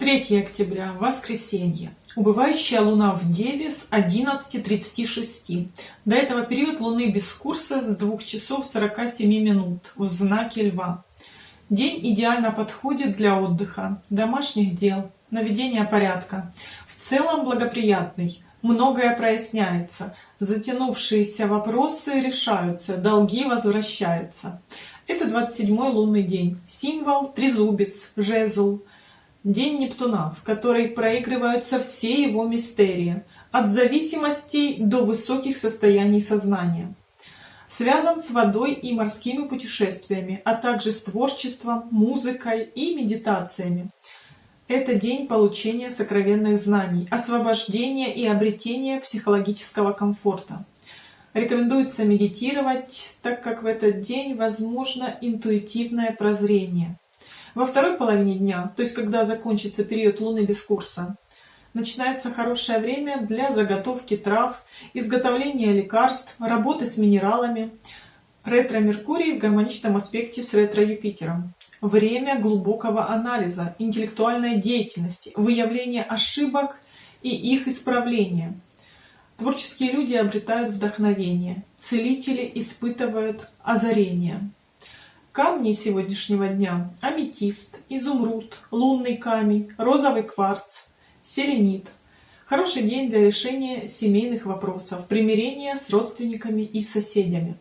3 октября, воскресенье. Убывающая луна в Деве с 11.36. До этого период луны без курса с 2 часов 47 минут в знаке Льва. День идеально подходит для отдыха, домашних дел, наведения порядка. В целом благоприятный. Многое проясняется, затянувшиеся вопросы решаются, долги возвращаются. Это 27-й лунный день. Символ – трезубец, жезл, День Нептуна, в который проигрываются все его мистерии, от зависимостей до высоких состояний сознания. Связан с водой и морскими путешествиями, а также с творчеством, музыкой и медитациями. Это день получения сокровенных знаний, освобождения и обретения психологического комфорта. Рекомендуется медитировать, так как в этот день возможно интуитивное прозрение. Во второй половине дня, то есть когда закончится период Луны без курса, начинается хорошее время для заготовки трав, изготовления лекарств, работы с минералами. Ретро-Меркурий в гармоничном аспекте с ретро-Юпитером. Время глубокого анализа, интеллектуальной деятельности, выявления ошибок и их исправления. Творческие люди обретают вдохновение, целители испытывают озарение. Камни сегодняшнего дня – аметист, изумруд, лунный камень, розовый кварц, селенит. Хороший день для решения семейных вопросов, примирения с родственниками и соседями.